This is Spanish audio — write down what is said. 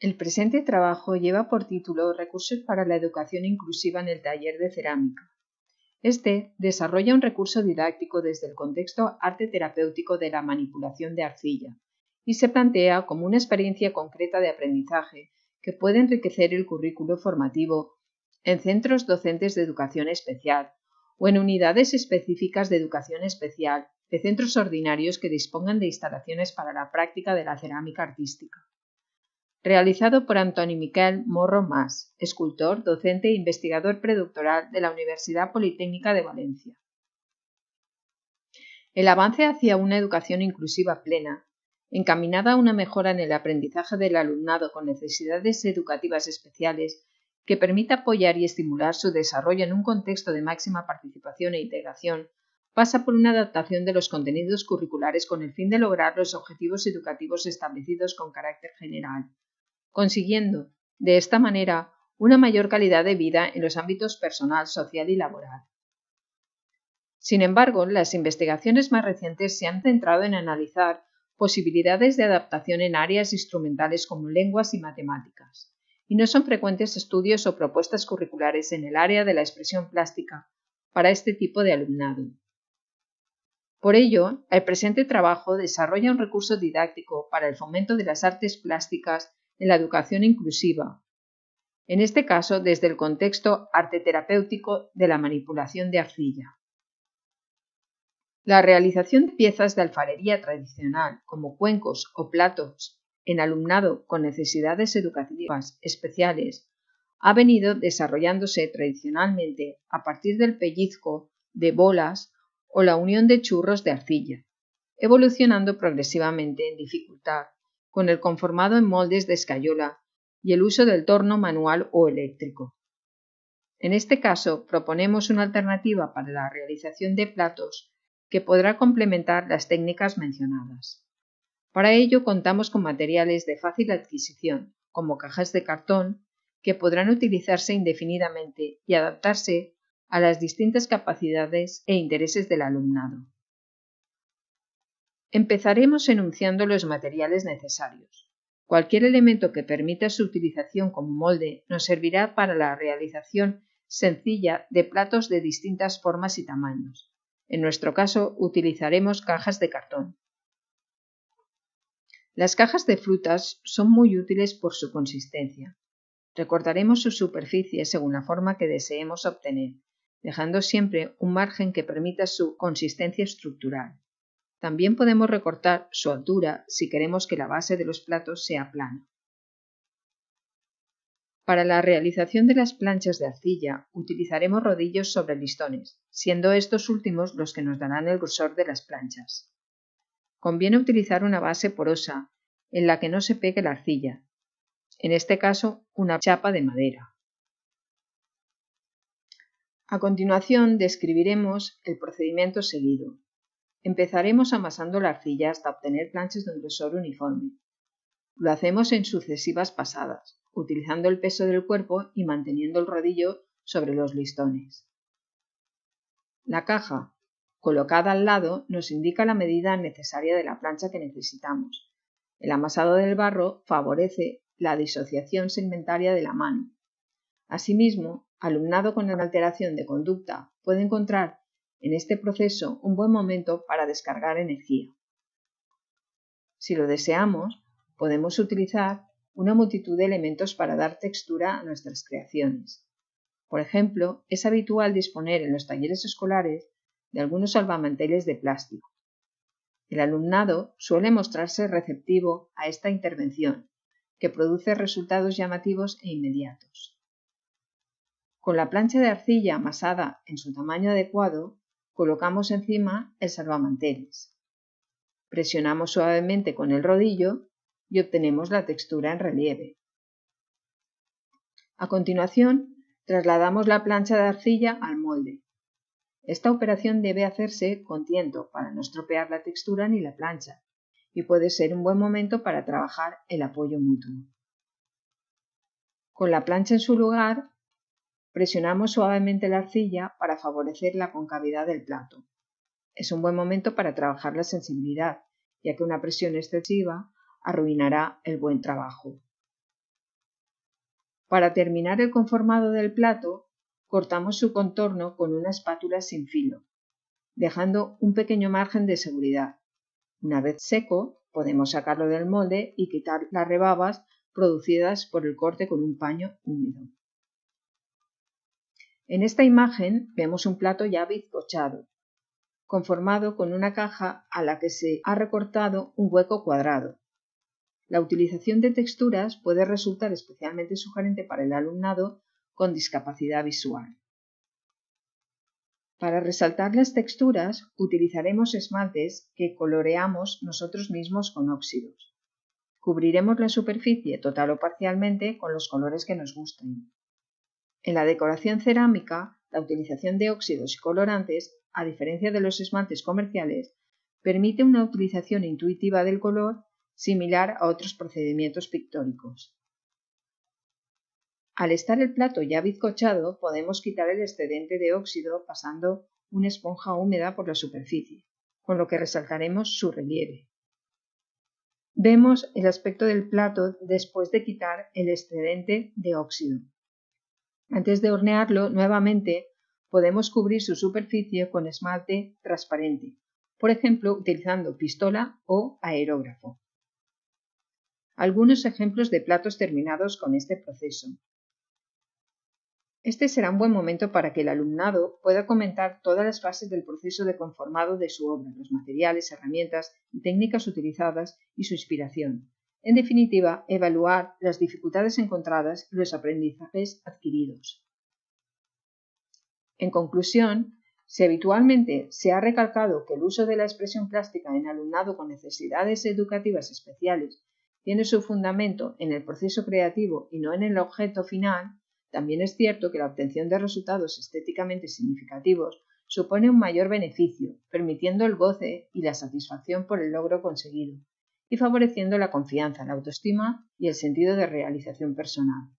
El presente trabajo lleva por título Recursos para la educación inclusiva en el taller de cerámica. Este desarrolla un recurso didáctico desde el contexto arte terapéutico de la manipulación de arcilla y se plantea como una experiencia concreta de aprendizaje que puede enriquecer el currículo formativo en centros docentes de educación especial o en unidades específicas de educación especial de centros ordinarios que dispongan de instalaciones para la práctica de la cerámica artística realizado por Antoni Miquel Morro Mas, escultor, docente e investigador predoctoral de la Universidad Politécnica de Valencia. El avance hacia una educación inclusiva plena, encaminada a una mejora en el aprendizaje del alumnado con necesidades educativas especiales, que permita apoyar y estimular su desarrollo en un contexto de máxima participación e integración, pasa por una adaptación de los contenidos curriculares con el fin de lograr los objetivos educativos establecidos con carácter general, consiguiendo, de esta manera, una mayor calidad de vida en los ámbitos personal, social y laboral. Sin embargo, las investigaciones más recientes se han centrado en analizar posibilidades de adaptación en áreas instrumentales como lenguas y matemáticas, y no son frecuentes estudios o propuestas curriculares en el área de la expresión plástica para este tipo de alumnado. Por ello, el presente trabajo desarrolla un recurso didáctico para el fomento de las artes plásticas en la educación inclusiva, en este caso desde el contexto arte terapéutico de la manipulación de arcilla. La realización de piezas de alfarería tradicional, como cuencos o platos, en alumnado con necesidades educativas especiales, ha venido desarrollándose tradicionalmente a partir del pellizco de bolas o la unión de churros de arcilla, evolucionando progresivamente en dificultad con el conformado en moldes de escayola y el uso del torno manual o eléctrico. En este caso, proponemos una alternativa para la realización de platos que podrá complementar las técnicas mencionadas. Para ello contamos con materiales de fácil adquisición, como cajas de cartón, que podrán utilizarse indefinidamente y adaptarse a las distintas capacidades e intereses del alumnado. Empezaremos enunciando los materiales necesarios. Cualquier elemento que permita su utilización como molde nos servirá para la realización sencilla de platos de distintas formas y tamaños. En nuestro caso utilizaremos cajas de cartón. Las cajas de frutas son muy útiles por su consistencia. Recortaremos su superficie según la forma que deseemos obtener, dejando siempre un margen que permita su consistencia estructural. También podemos recortar su altura si queremos que la base de los platos sea plana. Para la realización de las planchas de arcilla utilizaremos rodillos sobre listones, siendo estos últimos los que nos darán el grosor de las planchas. Conviene utilizar una base porosa en la que no se pegue la arcilla, en este caso una chapa de madera. A continuación describiremos el procedimiento seguido. Empezaremos amasando la arcilla hasta obtener planchas de un grosor uniforme. Lo hacemos en sucesivas pasadas, utilizando el peso del cuerpo y manteniendo el rodillo sobre los listones. La caja, colocada al lado, nos indica la medida necesaria de la plancha que necesitamos. El amasado del barro favorece la disociación segmentaria de la mano. Asimismo, alumnado con alteración de conducta puede encontrar en este proceso un buen momento para descargar energía. Si lo deseamos, podemos utilizar una multitud de elementos para dar textura a nuestras creaciones. Por ejemplo, es habitual disponer en los talleres escolares de algunos salvamanteles de plástico. El alumnado suele mostrarse receptivo a esta intervención, que produce resultados llamativos e inmediatos. Con la plancha de arcilla amasada en su tamaño adecuado, colocamos encima el salvamanteles. Presionamos suavemente con el rodillo y obtenemos la textura en relieve. A continuación, trasladamos la plancha de arcilla al molde. Esta operación debe hacerse con tiento para no estropear la textura ni la plancha y puede ser un buen momento para trabajar el apoyo mutuo. Con la plancha en su lugar, Presionamos suavemente la arcilla para favorecer la concavidad del plato. Es un buen momento para trabajar la sensibilidad, ya que una presión excesiva arruinará el buen trabajo. Para terminar el conformado del plato, cortamos su contorno con una espátula sin filo, dejando un pequeño margen de seguridad. Una vez seco, podemos sacarlo del molde y quitar las rebabas producidas por el corte con un paño húmedo. En esta imagen vemos un plato ya bizcochado, conformado con una caja a la que se ha recortado un hueco cuadrado. La utilización de texturas puede resultar especialmente sugerente para el alumnado con discapacidad visual. Para resaltar las texturas utilizaremos esmaltes que coloreamos nosotros mismos con óxidos. Cubriremos la superficie total o parcialmente con los colores que nos gusten. En la decoración cerámica, la utilización de óxidos y colorantes, a diferencia de los esmaltes comerciales, permite una utilización intuitiva del color similar a otros procedimientos pictóricos. Al estar el plato ya bizcochado, podemos quitar el excedente de óxido pasando una esponja húmeda por la superficie, con lo que resaltaremos su relieve. Vemos el aspecto del plato después de quitar el excedente de óxido. Antes de hornearlo nuevamente, podemos cubrir su superficie con esmalte transparente, por ejemplo utilizando pistola o aerógrafo. Algunos ejemplos de platos terminados con este proceso. Este será un buen momento para que el alumnado pueda comentar todas las fases del proceso de conformado de su obra, los materiales, herramientas y técnicas utilizadas y su inspiración. En definitiva, evaluar las dificultades encontradas y los aprendizajes adquiridos. En conclusión, si habitualmente se ha recalcado que el uso de la expresión plástica en alumnado con necesidades educativas especiales tiene su fundamento en el proceso creativo y no en el objeto final, también es cierto que la obtención de resultados estéticamente significativos supone un mayor beneficio, permitiendo el goce y la satisfacción por el logro conseguido, y favoreciendo la confianza, la autoestima y el sentido de realización personal.